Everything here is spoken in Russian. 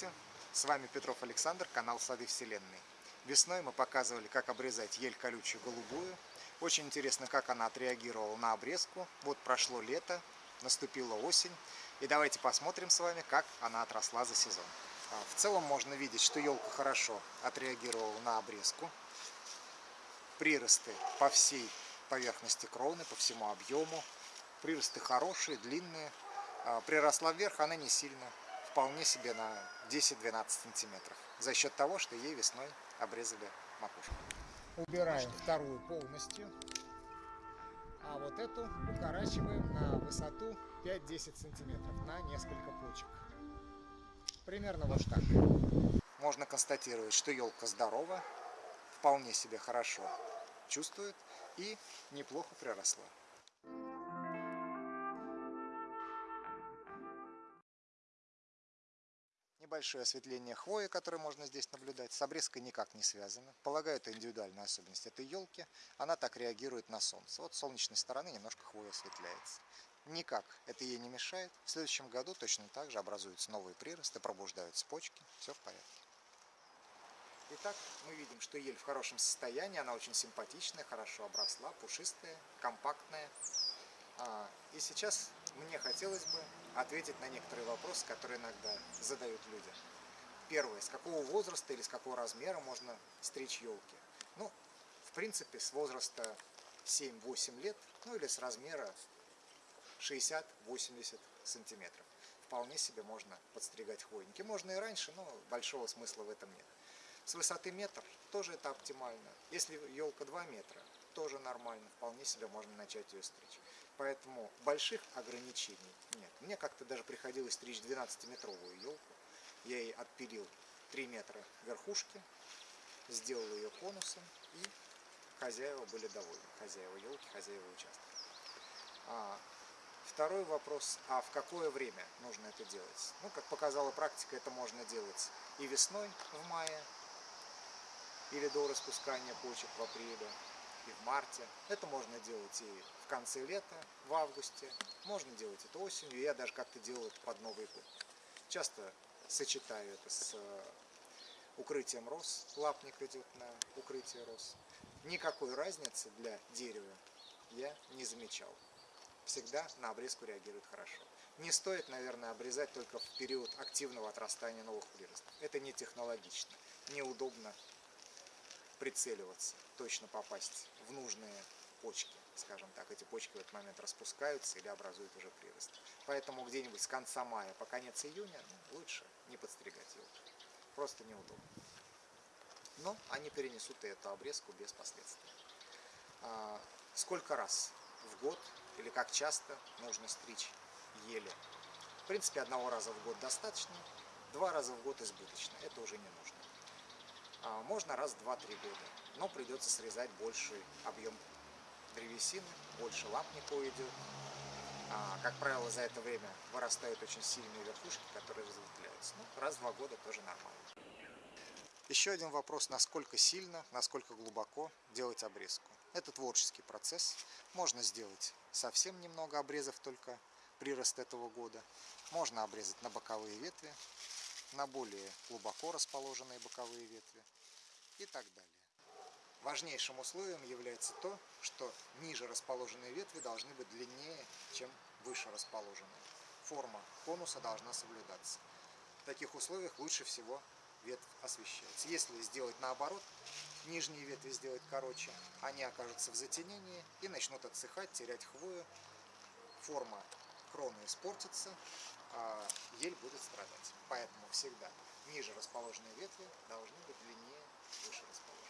Здравствуйте! С вами Петров Александр, канал Сады Вселенной. Весной мы показывали, как обрезать ель колючую голубую. Очень интересно, как она отреагировала на обрезку. Вот прошло лето, наступила осень. И давайте посмотрим с вами, как она отросла за сезон. А, в целом можно видеть, что елка хорошо отреагировала на обрезку. Приросты по всей поверхности кроны, по всему объему. Приросты хорошие, длинные. А, приросла вверх она не сильно вполне себе на 10-12 сантиметров. За счет того, что ей весной обрезали макушку. Убираем вторую полностью. А вот эту укорачиваем на высоту 5-10 сантиметров на несколько почек. Примерно вот так. Можно констатировать, что елка здорова, вполне себе хорошо чувствует и неплохо приросла. Небольшое осветление хвои, которое можно здесь наблюдать, с обрезкой никак не связано. Полагаю, это индивидуальная особенность этой елки. Она так реагирует на солнце. Вот с солнечной стороны немножко хвоя осветляется. Никак это ей не мешает. В следующем году точно так же образуются новые приросты, пробуждаются почки. Все в порядке. Итак, мы видим, что ель в хорошем состоянии. Она очень симпатичная, хорошо обросла, пушистая, компактная. А, и сейчас мне хотелось бы ответить на некоторые вопросы, которые иногда задают люди. Первое, с какого возраста или с какого размера можно стричь елки? Ну, в принципе, с возраста 7-8 лет, ну или с размера 60-80 сантиметров. Вполне себе можно подстригать хвойники. Можно и раньше, но большого смысла в этом нет. С высоты метр тоже это оптимально. Если елка 2 метра, тоже нормально, вполне себе можно начать ее стричь. Поэтому больших ограничений нет. Мне как-то даже приходилось стричь 12-метровую елку. Я ей отпилил 3 метра верхушки, сделал ее конусом, и хозяева были довольны. Хозяева елки, хозяева участка. А, второй вопрос, а в какое время нужно это делать? Ну, как показала практика, это можно делать и весной, в мае, или до распускания почек в апреле, и в марте. Это можно делать и в конце лета, в августе. Можно делать это осенью. Я даже как-то делал это под Новый год. Часто сочетаю это с э, укрытием роз. Лапник идет на укрытие роз. Никакой разницы для дерева я не замечал. Всегда на обрезку реагирует хорошо. Не стоит, наверное, обрезать только в период активного отрастания новых приростов. Это не технологично, неудобно прицеливаться, точно попасть в нужные почки, скажем так. Эти почки в этот момент распускаются или образуют уже прирост. Поэтому где-нибудь с конца мая по конец июня ну, лучше не подстригать елки. Просто неудобно. Но они перенесут и эту обрезку без последствий. А, сколько раз в год или как часто нужно стричь ели? В принципе, одного раза в год достаточно, два раза в год избыточно. Это уже не нужно. А, можно раз в 2-3 года, но придется срезать больший объем древесины, больше лапника уйдет. А, как правило, за это время вырастают очень сильные верхушки, которые разветвляются. Ну, раз два года тоже нормально. Еще один вопрос, насколько сильно, насколько глубоко делать обрезку. Это творческий процесс. Можно сделать совсем немного обрезов только прирост этого года. Можно обрезать на боковые ветви, на более глубоко расположенные боковые ветви и так далее. Важнейшим условием является то, что ниже расположенные ветви должны быть длиннее, чем выше расположенные. Форма конуса должна соблюдаться. В таких условиях лучше всего ветвь освещается. Если сделать наоборот, нижние ветви сделать короче, они окажутся в затенении и начнут отсыхать, терять хвою, форма крона испортится, а ель будет страдать. Поэтому всегда ниже расположенные ветви должны быть длиннее выше расположенных.